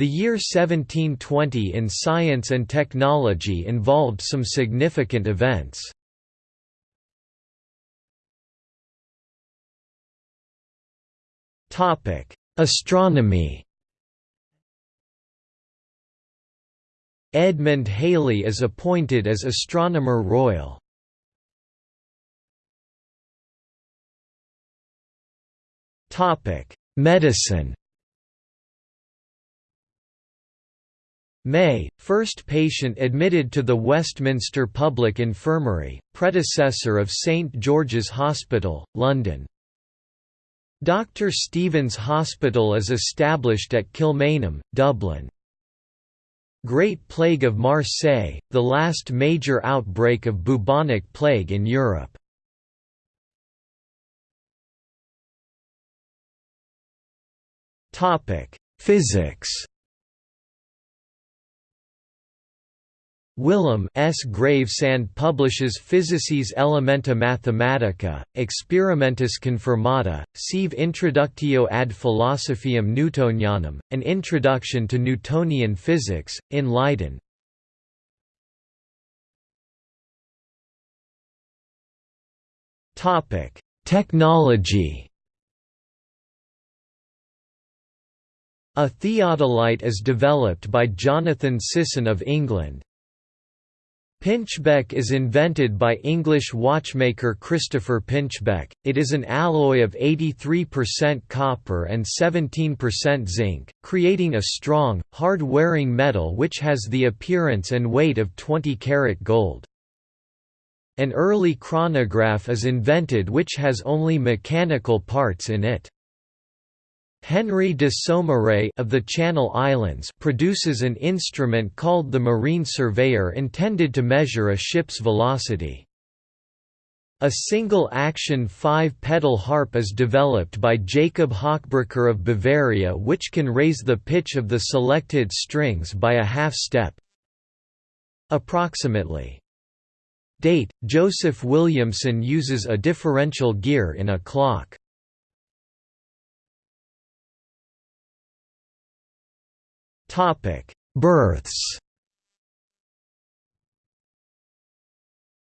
The year 1720 in science and technology involved some significant events. Astronomy Edmund Halley is appointed as Astronomer Royal. Medicine May, first patient admitted to the Westminster Public Infirmary, predecessor of St George's Hospital, London. Dr Steevens Hospital is established at Kilmainham, Dublin. Great Plague of Marseille, the last major outbreak of bubonic plague in Europe. Physics Willem S. Gravesande publishes Physices Elementa Mathematica, Experimentis Confirmata, sive Introductio ad Philosophiam Newtonianam, an introduction to Newtonian physics, in Leiden. Technology A theodolite is developed by Jonathan Sisson of England, Pinchbeck is invented by English watchmaker Christopher Pinchbeck. It is an alloy of 83% copper and 17% zinc, creating a strong, hard-wearing metal which has the appearance and weight of 20 karat gold. An early chronograph is invented which has only mechanical parts in it. Henry de Saumarez of the Channel Islands produces an instrument called the Marine Surveyor intended to measure a ship's velocity. A single-action five-pedal harp is developed by Jacob Hochbrucker of Bavaria which can raise the pitch of the selected strings by a half-step. Approximately. Date: Joseph Williamson uses a differential gear in a clock. Topic: Births.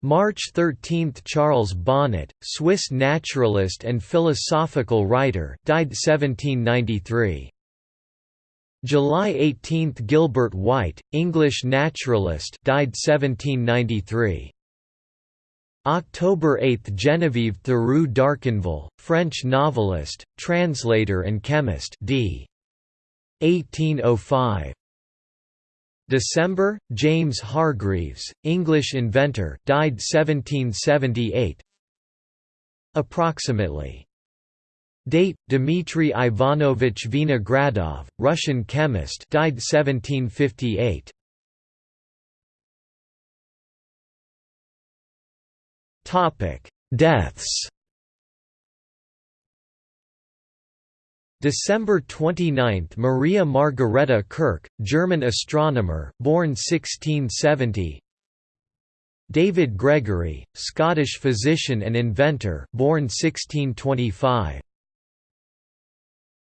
March 13 – Charles Bonnet, Swiss naturalist and philosophical writer died 1793. July 18 – Gilbert White, English naturalist died 1793. October 8 – Geneviève Thiroux d'Arconville, French novelist, translator and chemist d. 1805. December, James Hargreaves, English inventor, died 1778. Approximately. Date: Dmitry Ivanovich Vinogradov, Russian chemist, died 1758. Topic: Deaths. December 29 – Maria Margareta Kirch, German astronomer, born 1670 David Gregory, Scottish physician and inventor born 1625.